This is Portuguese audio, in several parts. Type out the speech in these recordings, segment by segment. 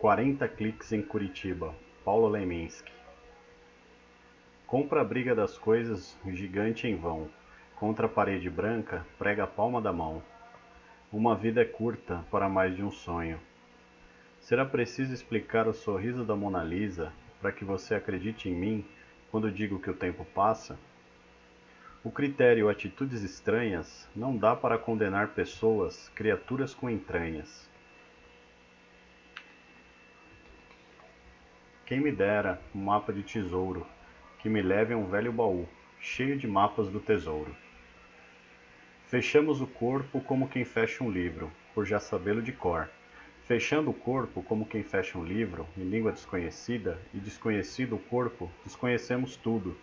Quarenta cliques em Curitiba, Paulo Leminski. Compra a briga das coisas, gigante em vão. Contra a parede branca, prega a palma da mão. Uma vida é curta para mais de um sonho. Será preciso explicar o sorriso da Mona Lisa para que você acredite em mim quando digo que o tempo passa? O critério atitudes estranhas não dá para condenar pessoas, criaturas com entranhas. Quem me dera um mapa de tesouro, que me leve a um velho baú, cheio de mapas do tesouro. Fechamos o corpo como quem fecha um livro, por já sabê-lo de cor. Fechando o corpo como quem fecha um livro, em língua desconhecida, e desconhecido o corpo, desconhecemos tudo.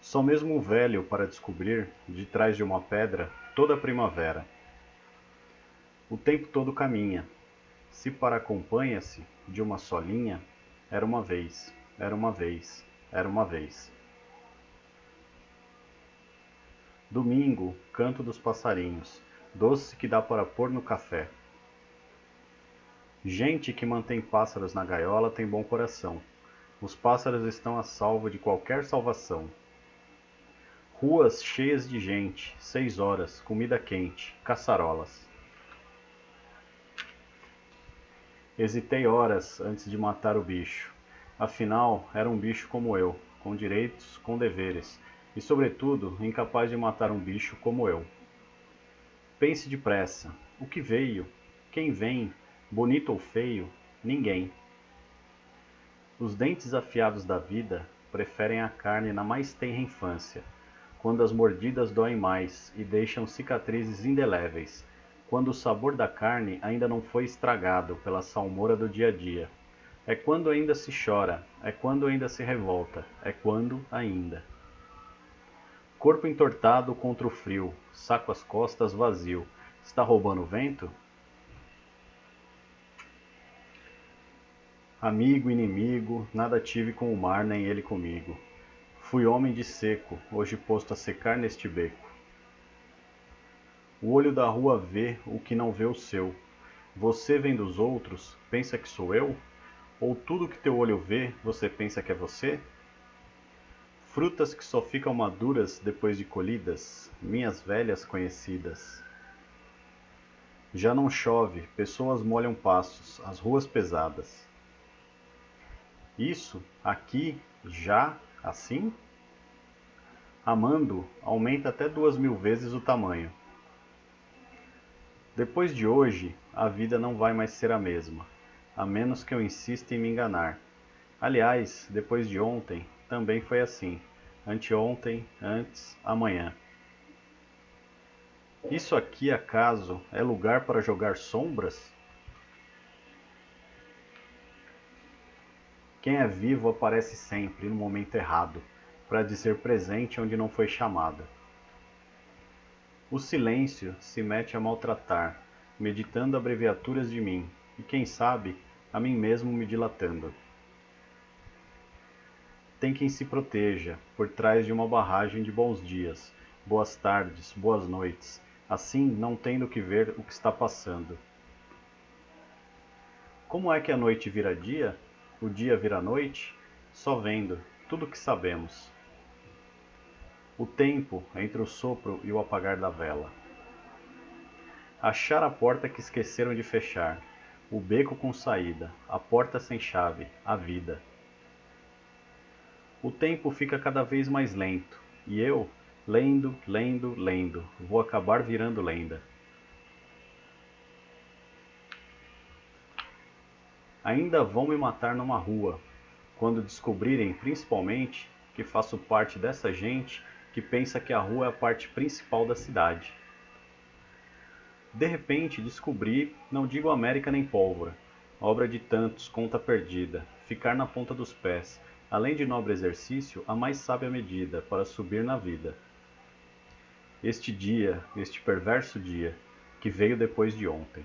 Só mesmo um velho para descobrir, de trás de uma pedra, toda a primavera. O tempo todo caminha, se para acompanha-se de uma só linha, era uma vez, era uma vez, era uma vez. Domingo, canto dos passarinhos, doce que dá para pôr no café. Gente que mantém pássaros na gaiola tem bom coração. Os pássaros estão a salvo de qualquer salvação. Ruas cheias de gente, seis horas, comida quente, caçarolas. Hesitei horas antes de matar o bicho. Afinal, era um bicho como eu, com direitos, com deveres, e, sobretudo, incapaz de matar um bicho como eu. Pense depressa: o que veio? Quem vem? Bonito ou feio? Ninguém. Os dentes afiados da vida preferem a carne na mais tenra infância, quando as mordidas doem mais e deixam cicatrizes indeléveis quando o sabor da carne ainda não foi estragado pela salmoura do dia a dia. É quando ainda se chora, é quando ainda se revolta, é quando ainda. Corpo entortado contra o frio, saco às costas vazio. Está roubando o vento? Amigo, inimigo, nada tive com o mar, nem ele comigo. Fui homem de seco, hoje posto a secar neste beco. O olho da rua vê o que não vê o seu. Você vem dos outros, pensa que sou eu? Ou tudo que teu olho vê, você pensa que é você? Frutas que só ficam maduras depois de colhidas, minhas velhas conhecidas. Já não chove, pessoas molham passos, as ruas pesadas. Isso, aqui, já, assim? Amando, aumenta até duas mil vezes o tamanho. Depois de hoje, a vida não vai mais ser a mesma, a menos que eu insista em me enganar. Aliás, depois de ontem, também foi assim. Anteontem, antes, amanhã. Isso aqui, acaso, é lugar para jogar sombras? Quem é vivo aparece sempre no momento errado, para dizer presente onde não foi chamado. O silêncio se mete a maltratar, meditando abreviaturas de mim, e quem sabe, a mim mesmo me dilatando. Tem quem se proteja, por trás de uma barragem de bons dias, boas tardes, boas noites, assim não tendo que ver o que está passando. Como é que a noite vira dia, o dia vira noite? Só vendo, tudo o que sabemos o tempo entre o sopro e o apagar da vela. Achar a porta que esqueceram de fechar, o beco com saída, a porta sem chave, a vida. O tempo fica cada vez mais lento, e eu, lendo, lendo, lendo, vou acabar virando lenda. Ainda vão me matar numa rua, quando descobrirem, principalmente, que faço parte dessa gente que pensa que a rua é a parte principal da cidade. De repente descobri, não digo América nem pólvora, obra de tantos, conta perdida, ficar na ponta dos pés, além de nobre exercício, a mais sábia medida para subir na vida. Este dia, este perverso dia, que veio depois de ontem.